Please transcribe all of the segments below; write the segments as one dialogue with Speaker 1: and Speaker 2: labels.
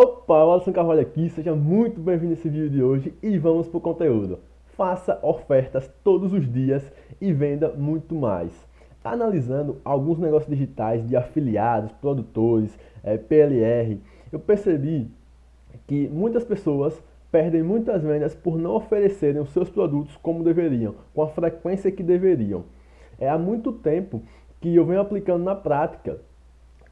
Speaker 1: Opa, o Alisson Carvalho aqui, seja muito bem-vindo nesse vídeo de hoje e vamos para o conteúdo. Faça ofertas todos os dias e venda muito mais. Analisando alguns negócios digitais de afiliados, produtores, é, eh, PLR, eu percebi que muitas pessoas perdem muitas vendas por não oferecerem os seus produtos como deveriam, com a frequência que deveriam. É há muito tempo que eu venho aplicando na prática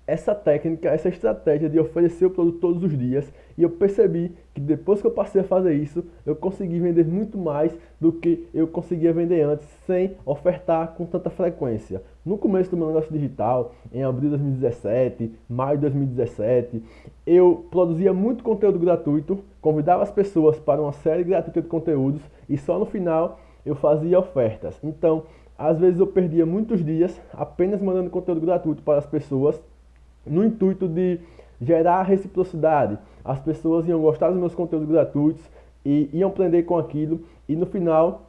Speaker 1: essa técnica, essa estratégia de oferecer o produto todos os dias e eu percebi que depois que eu passei a fazer isso, eu consegui vender muito mais do que eu conseguia vender antes sem ofertar com tanta frequência. No começo do meu negócio digital, em abril de 2017, maio de 2017, eu produzia muito conteúdo gratuito, convidava as pessoas para uma série gratuita de conteúdos e só no final eu fazia ofertas. Então, às vezes eu perdia muitos dias apenas mandando conteúdo gratuito para as pessoas no intuito de gerar reciprocidade. As pessoas iam gostar dos meus conteúdos gratuitos e iam aprender com aquilo e no final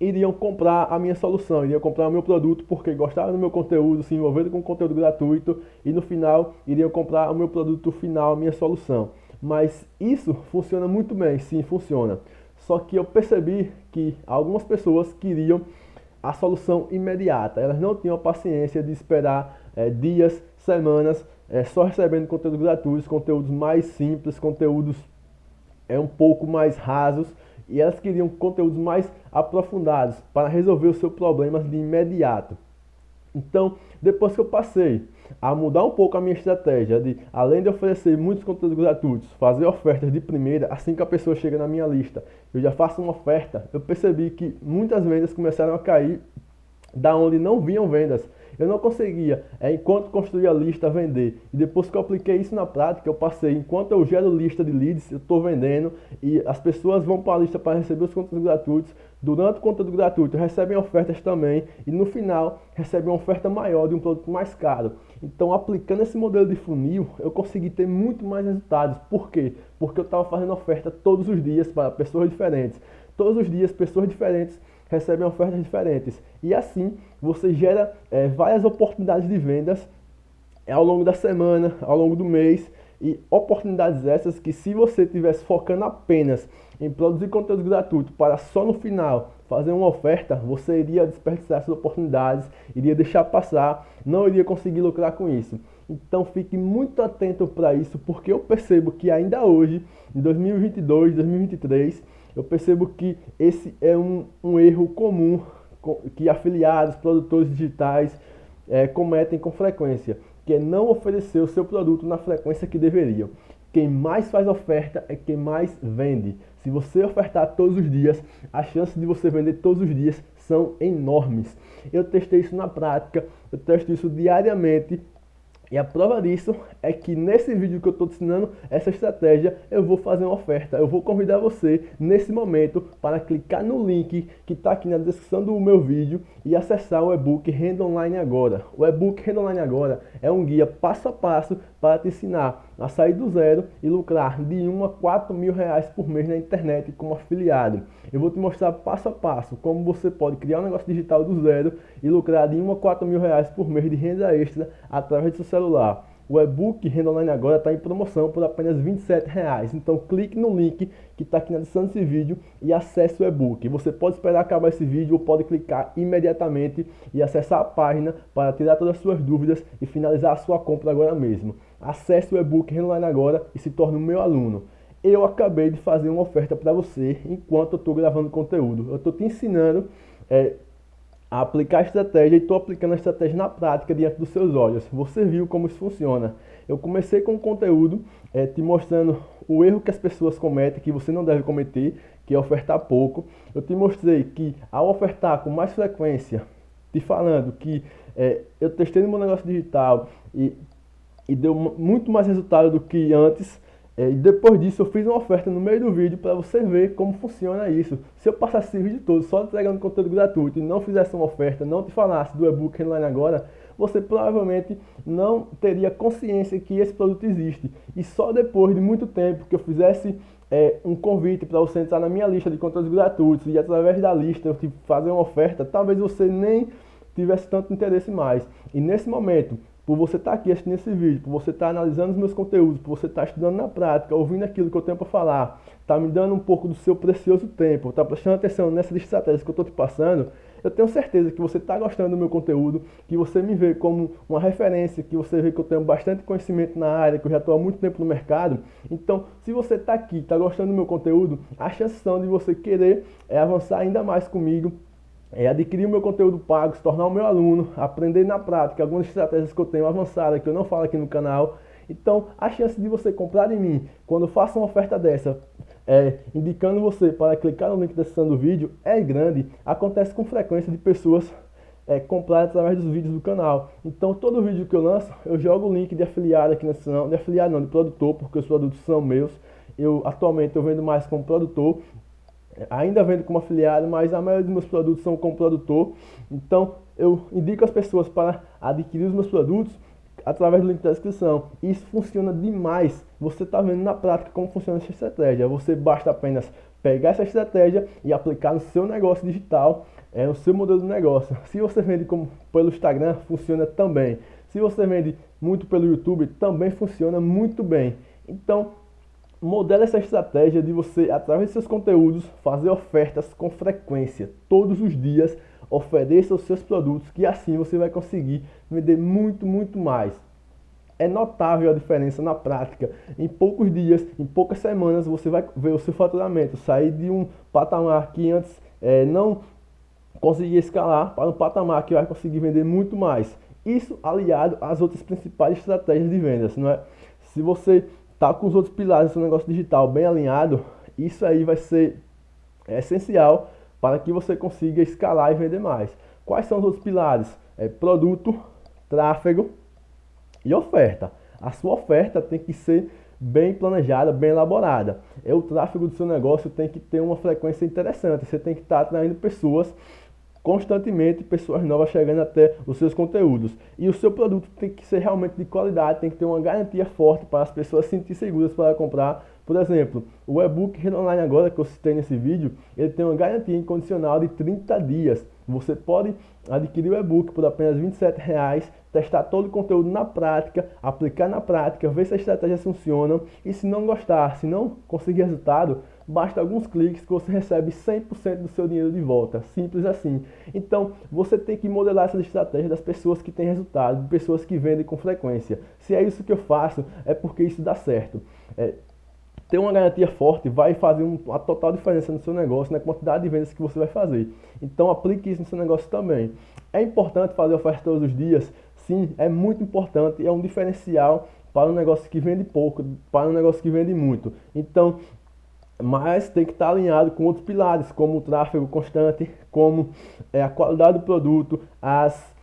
Speaker 1: iriam comprar a minha solução, iriam comprar o meu produto porque gostaram do meu conteúdo, se envolveram com conteúdo gratuito e no final iriam comprar o meu produto final, a minha solução. Mas isso funciona muito bem, sim, funciona. Só que eu percebi que algumas pessoas queriam a solução imediata, elas não tinham a paciência de esperar é, dias, semanas, é, só recebendo conteúdos gratuitos, conteúdos mais simples, conteúdos é, um pouco mais rasos, e elas queriam conteúdos mais aprofundados para resolver os seus problemas de imediato. Então, depois que eu passei a mudar um pouco a minha estratégia de, além de oferecer muitos conteúdos gratuitos, fazer ofertas de primeira, assim que a pessoa chega na minha lista, eu já faço uma oferta, eu percebi que muitas vendas começaram a cair da onde não vinham vendas. Eu não conseguia, é, enquanto construía a lista, vender. E depois que eu apliquei isso na prática, eu passei, enquanto eu gero lista de leads, eu estou vendendo e as pessoas vão para a lista para receber os conteúdos gratuitos. Durante o conteúdo gratuito, recebem ofertas também e no final recebem uma oferta maior de um produto mais caro. Então, aplicando esse modelo de funil, eu consegui ter muito mais resultados. Por quê? Porque eu estava fazendo oferta todos os dias para pessoas diferentes. Todos os dias, pessoas diferentes recebem ofertas diferentes. E assim você gera é, várias oportunidades de vendas é, ao longo da semana, ao longo do mês. E oportunidades essas que se você estivesse focando apenas em produzir conteúdo gratuito para só no final fazer uma oferta, você iria desperdiçar essas oportunidades, iria deixar passar, não iria conseguir lucrar com isso. Então fique muito atento para isso, porque eu percebo que ainda hoje, em 2022, 2023, eu percebo que esse é um, um erro comum que afiliados, produtores digitais é, cometem com frequência, que é não oferecer o seu produto na frequência que deveriam. Quem mais faz oferta é quem mais vende. Se você ofertar todos os dias, as chances de você vender todos os dias são enormes. Eu testei isso na prática, eu testo isso diariamente e a prova disso é que nesse vídeo que eu estou te ensinando essa estratégia, eu vou fazer uma oferta. Eu vou convidar você nesse momento para clicar no link que está aqui na descrição do meu vídeo e acessar o e-book Renda Online Agora. O e-book Renda Online Agora é um guia passo a passo para te ensinar a sair do zero e lucrar de 1 a 4 mil reais por mês na internet como afiliado. Eu vou te mostrar passo a passo como você pode criar um negócio digital do zero e lucrar de 1 a 4 mil reais por mês de renda extra através do seu celular. O e-book Renda Online Agora está em promoção por apenas R$ 27,00. Então clique no link que está aqui na descrição desse vídeo e acesse o e-book. Você pode esperar acabar esse vídeo ou pode clicar imediatamente e acessar a página para tirar todas as suas dúvidas e finalizar a sua compra agora mesmo. Acesse o e-book Renda Online Agora e se torne o meu aluno. Eu acabei de fazer uma oferta para você enquanto eu estou gravando conteúdo. Eu estou te ensinando é, a aplicar a estratégia e estou aplicando a estratégia na prática diante dos seus olhos. Você viu como isso funciona. Eu comecei com o conteúdo é, te mostrando o erro que as pessoas cometem, que você não deve cometer, que é ofertar pouco. Eu te mostrei que ao ofertar com mais frequência, te falando que é, eu testei no meu negócio digital e, e deu muito mais resultado do que antes, é, e depois disso eu fiz uma oferta no meio do vídeo para você ver como funciona isso. Se eu passasse esse vídeo todo só entregando conteúdo gratuito e não fizesse uma oferta, não te falasse do e-book online agora, você provavelmente não teria consciência que esse produto existe. E só depois de muito tempo que eu fizesse é, um convite para você entrar na minha lista de conteúdos gratuitos e através da lista eu te fazer uma oferta, talvez você nem tivesse tanto interesse mais. E nesse momento, por você estar tá aqui assistindo esse vídeo, por você estar tá analisando os meus conteúdos, por você estar tá estudando na prática, ouvindo aquilo que eu tenho para falar, tá me dando um pouco do seu precioso tempo, tá prestando atenção nessas estratégias que eu estou te passando, eu tenho certeza que você está gostando do meu conteúdo, que você me vê como uma referência, que você vê que eu tenho bastante conhecimento na área, que eu já estou há muito tempo no mercado. Então, se você está aqui, está gostando do meu conteúdo, a chance de você querer é, avançar ainda mais comigo, é adquirir o meu conteúdo pago, se tornar o meu aluno, aprender na prática algumas estratégias que eu tenho avançadas, que eu não falo aqui no canal. Então, a chance de você comprar em mim, quando eu faço uma oferta dessa, é, indicando você para clicar no link da descrição do vídeo, é grande. Acontece com frequência de pessoas é, comprar através dos vídeos do canal. Então, todo vídeo que eu lanço, eu jogo o link de afiliado aqui na descrição, de afiliado não, de produtor, porque os produtos são meus. Eu, atualmente, eu vendo mais como produtor, ainda vendo como afiliado, mas a maioria dos meus produtos são como produtor. Então, eu indico as pessoas para adquirir os meus produtos através do link da descrição. Isso funciona demais. Você está vendo na prática como funciona essa estratégia. Você basta apenas pegar essa estratégia e aplicar no seu negócio digital, é, no seu modelo de negócio. Se você vende como pelo Instagram, funciona também. Se você vende muito pelo YouTube, também funciona muito bem. Então, modela essa estratégia de você, através de seus conteúdos, fazer ofertas com frequência, todos os dias, ofereça os seus produtos, que assim você vai conseguir vender muito, muito mais. É notável a diferença na prática. Em poucos dias, em poucas semanas, você vai ver o seu faturamento sair de um patamar que antes é, não conseguia escalar para um patamar que vai conseguir vender muito mais. Isso aliado às outras principais estratégias de vendas, não é? Se você tá com os outros pilares do negócio digital bem alinhado, isso aí vai ser essencial para que você consiga escalar e vender mais. Quais são os outros pilares? É produto, tráfego e oferta. A sua oferta tem que ser bem planejada, bem elaborada. É o tráfego do seu negócio tem que ter uma frequência interessante. Você tem que estar atraindo pessoas constantemente pessoas novas chegando até os seus conteúdos. E o seu produto tem que ser realmente de qualidade, tem que ter uma garantia forte para as pessoas se sentir seguras para comprar. Por exemplo, o e-book Online agora que eu citei nesse vídeo, ele tem uma garantia incondicional de 30 dias. Você pode adquirir o e-book por apenas R$ 27,00, testar todo o conteúdo na prática, aplicar na prática, ver se as estratégias funcionam e se não gostar, se não conseguir resultado, basta alguns cliques que você recebe 100% do seu dinheiro de volta. Simples assim. Então, você tem que modelar essa estratégia das pessoas que têm resultado, de pessoas que vendem com frequência. Se é isso que eu faço, é porque isso dá certo. É, ter uma garantia forte vai fazer uma total diferença no seu negócio, na quantidade de vendas que você vai fazer. Então aplique isso no seu negócio também. É importante fazer oferta todos os dias? Sim, é muito importante, é um diferencial para um negócio que vende pouco, para um negócio que vende muito. Então, mas tem que estar alinhado com outros pilares, como o tráfego constante, como é, a qualidade do produto, as,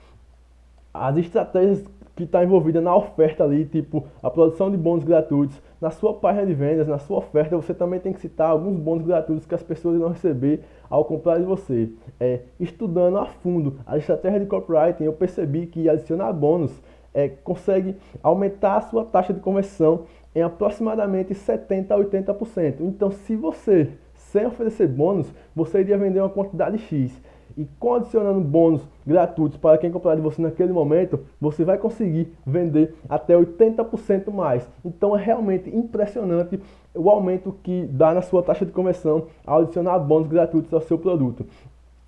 Speaker 1: as estratégias que está envolvida na oferta ali, tipo a produção de bônus gratuitos. Na sua página de vendas, na sua oferta, você também tem que citar alguns bônus gratuitos que as pessoas irão receber ao comprar de você. É, estudando a fundo a estratégia de copywriting, eu percebi que adicionar bônus é, consegue aumentar a sua taxa de conversão em aproximadamente 70% a 80%. Então, se você, sem oferecer bônus, você iria vender uma quantidade X e condicionando bônus gratuitos para quem comprar de você naquele momento, você vai conseguir vender até 80% mais. Então é realmente impressionante o aumento que dá na sua taxa de conversão ao adicionar bônus gratuitos ao seu produto.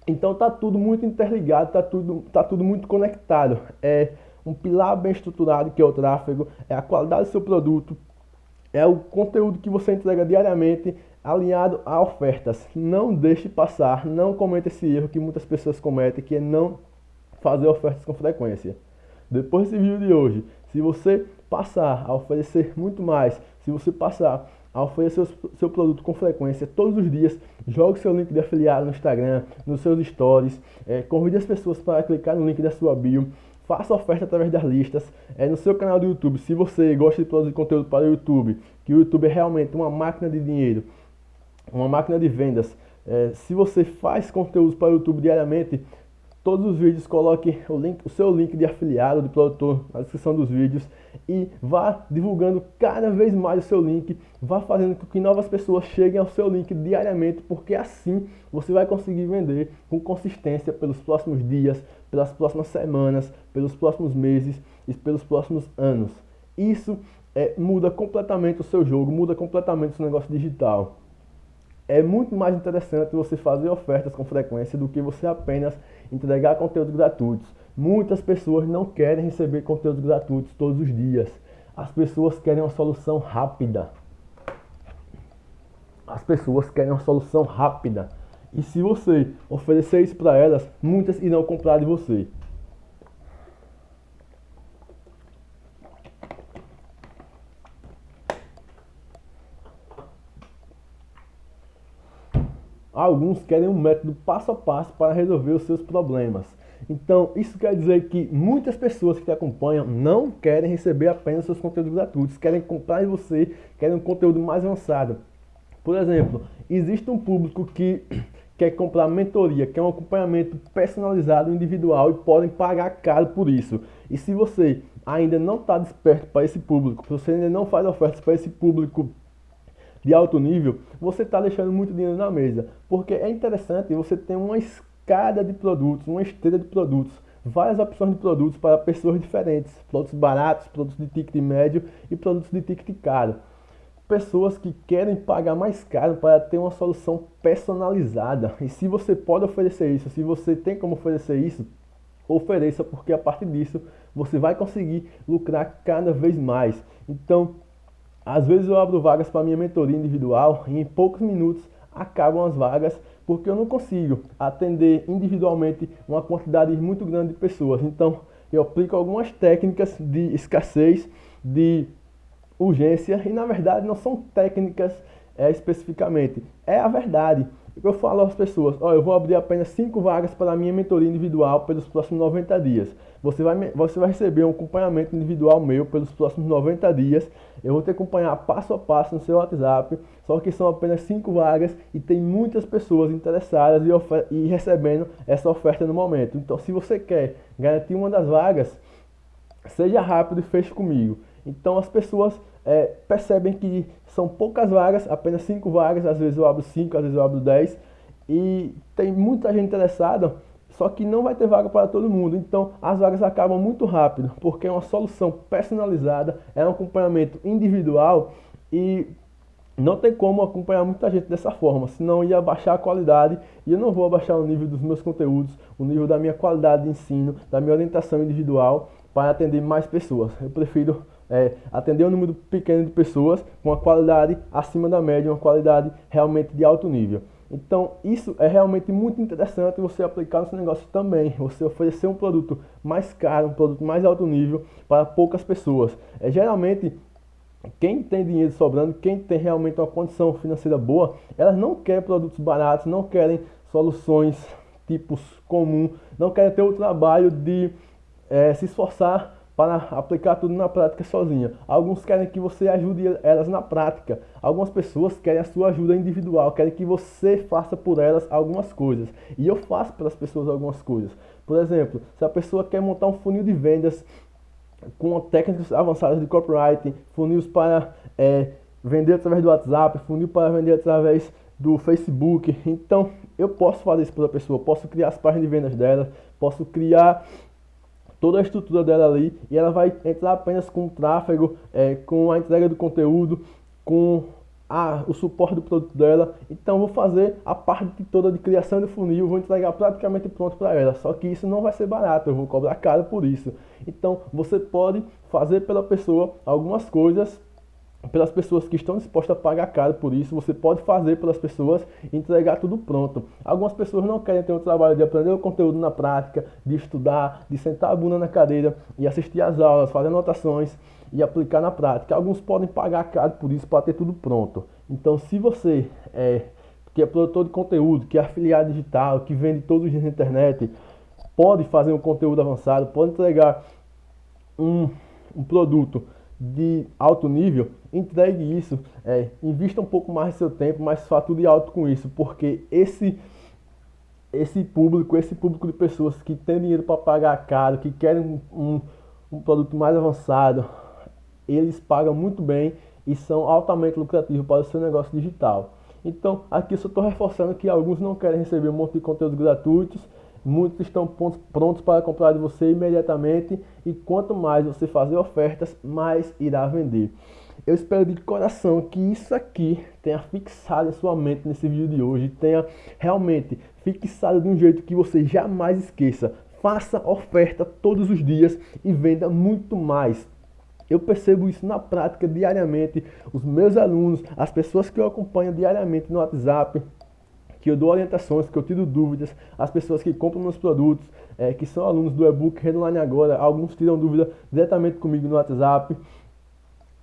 Speaker 1: Então tá tudo muito interligado, tá tudo, tá tudo muito conectado. É um pilar bem estruturado que é o tráfego, é a qualidade do seu produto, é o conteúdo que você entrega diariamente alinhado a ofertas. Não deixe passar, não cometa esse erro que muitas pessoas cometem, que é não fazer ofertas com frequência. Depois desse vídeo de hoje, se você passar a oferecer muito mais, se você passar a oferecer seu, seu produto com frequência todos os dias, jogue seu link de afiliado no Instagram, nos seus stories, é, convide as pessoas para clicar no link da sua bio, faça oferta através das listas, é no seu canal do YouTube, se você gosta de produzir conteúdo para o YouTube, que o YouTube é realmente uma máquina de dinheiro, uma máquina de vendas, é, se você faz conteúdo para o YouTube diariamente, todos os vídeos coloque o, link, o seu link de afiliado, de produtor na descrição dos vídeos e vá divulgando cada vez mais o seu link, vá fazendo com que novas pessoas cheguem ao seu link diariamente, porque assim você vai conseguir vender com consistência pelos próximos dias, pelas próximas semanas, pelos próximos meses e pelos próximos anos. Isso é, muda completamente o seu jogo, muda completamente o seu negócio digital. É muito mais interessante você fazer ofertas com frequência do que você apenas entregar conteúdos gratuitos. Muitas pessoas não querem receber conteúdos gratuitos todos os dias. As pessoas querem uma solução rápida. As pessoas querem uma solução rápida. E se você oferecer isso para elas, muitas irão comprar de você. Alguns querem um método passo a passo para resolver os seus problemas. Então, isso quer dizer que muitas pessoas que te acompanham não querem receber apenas seus conteúdos gratuitos, querem comprar de você, querem um conteúdo mais avançado. Por exemplo, existe um público que quer comprar mentoria, quer um acompanhamento personalizado, individual e podem pagar caro por isso. E se você ainda não está desperto para esse público, se você ainda não faz ofertas para esse público de alto nível, você está deixando muito dinheiro na mesa. Porque é interessante você ter uma escada de produtos, uma esteira de produtos, várias opções de produtos para pessoas diferentes. Produtos baratos, produtos de ticket médio e produtos de ticket caro. Pessoas que querem pagar mais caro para ter uma solução personalizada. E se você pode oferecer isso, se você tem como oferecer isso, ofereça, porque a partir disso você vai conseguir lucrar cada vez mais. Então, às vezes eu abro vagas para minha mentoria individual e em poucos minutos acabam as vagas porque eu não consigo atender individualmente uma quantidade muito grande de pessoas. Então eu aplico algumas técnicas de escassez, de urgência e na verdade não são técnicas é, especificamente, é a verdade. Eu falo às pessoas, ó, eu vou abrir apenas 5 vagas para a minha mentoria individual pelos próximos 90 dias. Você vai, você vai receber um acompanhamento individual meu pelos próximos 90 dias. Eu vou te acompanhar passo a passo no seu WhatsApp, só que são apenas 5 vagas e tem muitas pessoas interessadas e, e recebendo essa oferta no momento. Então, se você quer garantir uma das vagas, seja rápido e feche comigo. Então, as pessoas é, percebem que são poucas vagas, apenas 5 vagas, às vezes eu abro 5, às vezes eu abro 10, e tem muita gente interessada, só que não vai ter vaga para todo mundo. Então as vagas acabam muito rápido, porque é uma solução personalizada, é um acompanhamento individual e não tem como acompanhar muita gente dessa forma, senão ia baixar a qualidade e eu não vou abaixar o nível dos meus conteúdos, o nível da minha qualidade de ensino, da minha orientação individual para atender mais pessoas. Eu prefiro é, atender um número pequeno de pessoas com uma qualidade acima da média, uma qualidade realmente de alto nível. Então, isso é realmente muito interessante você aplicar no seu negócio também. Você oferecer um produto mais caro, um produto mais alto nível para poucas pessoas. É geralmente quem tem dinheiro sobrando, quem tem realmente uma condição financeira boa, elas não querem produtos baratos, não querem soluções tipos comum, não querem ter o trabalho de é, se esforçar para aplicar tudo na prática sozinha. Alguns querem que você ajude elas na prática. Algumas pessoas querem a sua ajuda individual, querem que você faça por elas algumas coisas. E eu faço pelas pessoas algumas coisas. Por exemplo, se a pessoa quer montar um funil de vendas com técnicas avançadas de copywriting, funis para é, vender através do WhatsApp, funil para vender através do Facebook. Então, eu posso fazer isso para a pessoa, posso criar as páginas de vendas dela, posso criar toda a estrutura dela ali e ela vai entrar apenas com o tráfego, é, com a entrega do conteúdo, com a, o suporte do produto dela. Então vou fazer a parte toda de criação de funil, vou entregar praticamente pronto para ela. Só que isso não vai ser barato, eu vou cobrar caro por isso. Então você pode fazer pela pessoa algumas coisas pelas pessoas que estão dispostas a pagar caro por isso, você pode fazer pelas pessoas entregar tudo pronto. Algumas pessoas não querem ter o trabalho de aprender o conteúdo na prática, de estudar, de sentar a bunda na cadeira e assistir às aulas, fazer anotações e aplicar na prática. Alguns podem pagar caro por isso para ter tudo pronto. Então, se você é que é produtor de conteúdo, que é afiliado digital, que vende todos os dias na internet, pode fazer um conteúdo avançado, pode entregar um, um produto de alto nível, entregue isso, é, invista um pouco mais do seu tempo, mas fature alto com isso, porque esse esse público, esse público de pessoas que tem dinheiro para pagar caro, que querem um, um, produto mais avançado, eles pagam muito bem e são altamente lucrativos para o seu negócio digital. Então, aqui eu só estou reforçando que alguns não querem receber um monte de conteúdos gratuitos, muitos estão prontos para comprar de você imediatamente e quanto mais você fazer ofertas, mais irá vender. Eu espero de coração que isso aqui tenha fixado em sua mente nesse vídeo de hoje, tenha realmente fixado de um jeito que você jamais esqueça. Faça oferta todos os dias e venda muito mais. Eu percebo isso na prática diariamente. Os meus alunos, as pessoas que eu acompanho diariamente no WhatsApp, que eu dou orientações, que eu tiro dúvidas, as pessoas que compram meus produtos, é, que são alunos do e-book Redline Agora, alguns tiram dúvida diretamente comigo no WhatsApp.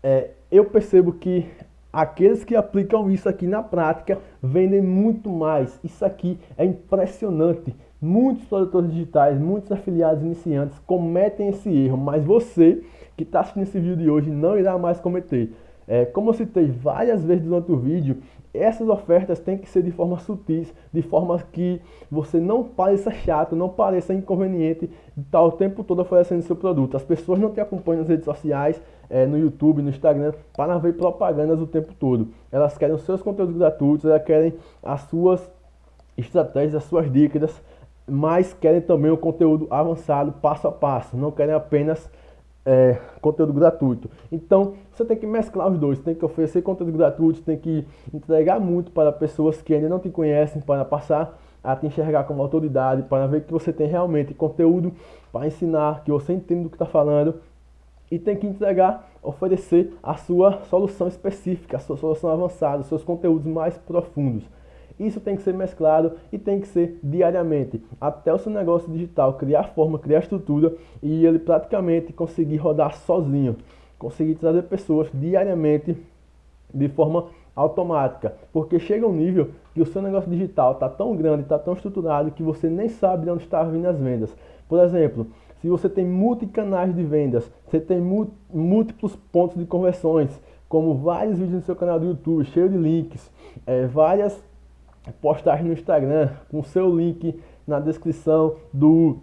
Speaker 1: É, eu percebo que aqueles que aplicam isso aqui na prática vendem muito mais. Isso aqui é impressionante. Muitos produtores digitais, muitos afiliados iniciantes cometem esse erro, mas você que está assistindo esse vídeo de hoje não irá mais cometer. É, como eu citei várias vezes durante o vídeo, essas ofertas têm que ser de forma sutis, de forma que você não pareça chato, não pareça inconveniente estar o tempo todo oferecendo seu produto. As pessoas não te acompanham nas redes sociais, é, no YouTube, no Instagram, para ver propagandas o tempo todo. Elas querem os seus conteúdos gratuitos, elas querem as suas estratégias, as suas dicas, mas querem também o conteúdo avançado, passo a passo. Não querem apenas é, conteúdo gratuito. Então, você tem que mesclar os dois, tem que oferecer conteúdo gratuito, tem que entregar muito para pessoas que ainda não te conhecem, para passar a te enxergar como autoridade, para ver que você tem realmente conteúdo para ensinar, que você entende do que está falando, e tem que entregar, oferecer a sua solução específica, a sua solução avançada, os seus conteúdos mais profundos. Isso tem que ser mesclado e tem que ser diariamente, até o seu negócio digital criar forma, criar estrutura e ele praticamente conseguir rodar sozinho, conseguir trazer pessoas diariamente de forma automática, porque chega um nível que o seu negócio digital está tão grande, está tão estruturado que você nem sabe de onde está vindo as vendas. Por exemplo, se você tem multicanais de vendas, você tem múltiplos pontos de conversões, como vários vídeos no seu canal do YouTube, cheio de links, é, várias postagem no Instagram, com seu link na descrição do,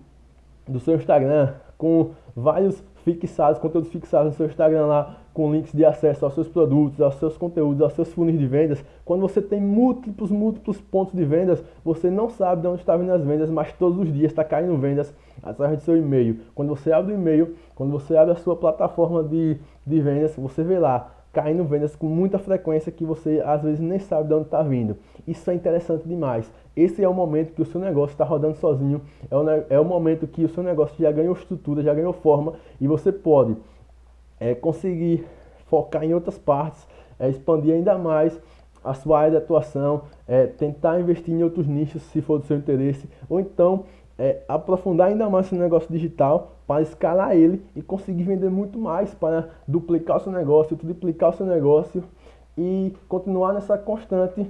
Speaker 1: do seu Instagram, com vários fixados, conteúdos fixados no seu Instagram lá, com links de acesso aos seus produtos, aos seus conteúdos, aos seus funis de vendas. Quando você tem múltiplos, múltiplos pontos de vendas, você não sabe de onde está vindo as vendas, mas todos os dias está caindo vendas através do seu e-mail. Quando você abre o e-mail, quando você abre a sua plataforma de, de vendas, você vê lá caindo vendas com muita frequência que você às vezes nem sabe de onde está vindo. Isso é interessante demais. Esse é o momento que o seu negócio está rodando sozinho, é o, é o momento que o seu negócio já ganhou estrutura, já ganhou forma e você pode é, conseguir focar em outras partes, é, expandir ainda mais a sua área de atuação, é, tentar investir em outros nichos se for do seu interesse, ou então é, aprofundar ainda mais seu negócio digital para escalar ele e conseguir vender muito mais para duplicar o seu negócio, triplicar o seu negócio e continuar nessa constante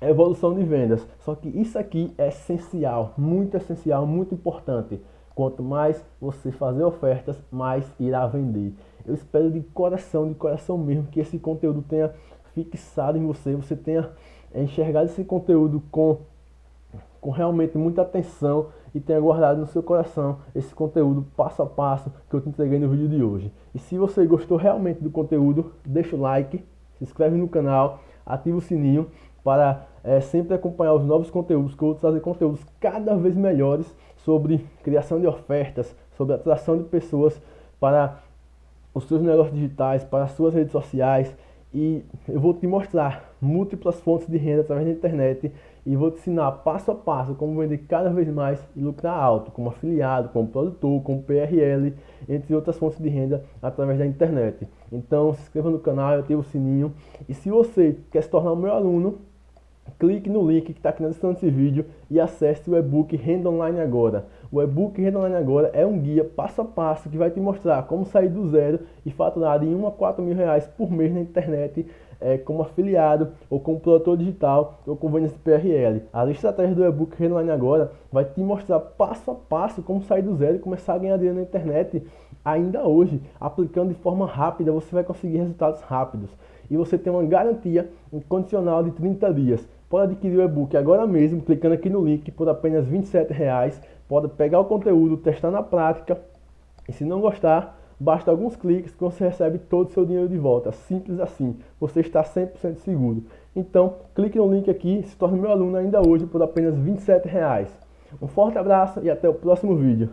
Speaker 1: evolução de vendas. Só que isso aqui é essencial, muito essencial, muito importante. Quanto mais você fazer ofertas, mais irá vender. Eu espero de coração, de coração mesmo, que esse conteúdo tenha fixado em você, você tenha enxergado esse conteúdo com com realmente muita atenção e tenha guardado no seu coração esse conteúdo passo a passo que eu te entreguei no vídeo de hoje. E se você gostou realmente do conteúdo, deixa o like, se inscreve no canal, ativa o sininho para é, sempre acompanhar os novos conteúdos, que eu vou trazer conteúdos cada vez melhores sobre criação de ofertas, sobre atração de pessoas para os seus negócios digitais, para as suas redes sociais e eu vou te mostrar múltiplas fontes de renda através da internet e vou te ensinar passo a passo como vender cada vez mais e lucrar alto, como afiliado, como produtor, como PRL, entre outras fontes de renda através da internet. Então se inscreva no canal, ative o sininho e se você quer se tornar um meu aluno, clique no link que está aqui na descrição desse vídeo e acesse o e-book Renda Online Agora. O e-book Renda Online Agora é um guia passo a passo que vai te mostrar como sair do zero e faturar em 1 a 4 mil reais por mês na internet é, como afiliado ou como produtor digital ou com vendas de PRL. As estratégias do e-book Online Agora vai te mostrar passo a passo como sair do zero e começar a ganhar dinheiro na internet ainda hoje. Aplicando de forma rápida, você vai conseguir resultados rápidos e você tem uma garantia incondicional de 30 dias. Pode adquirir o e-book agora mesmo, clicando aqui no link por apenas R$ 27,00. Pode pegar o conteúdo, testar na prática e se não gostar, basta alguns cliques que você recebe todo o seu dinheiro de volta. Simples assim, você está 100% seguro. Então, clique no link aqui e se torne meu aluno ainda hoje por apenas R$ 27,00. Um forte abraço e até o próximo vídeo.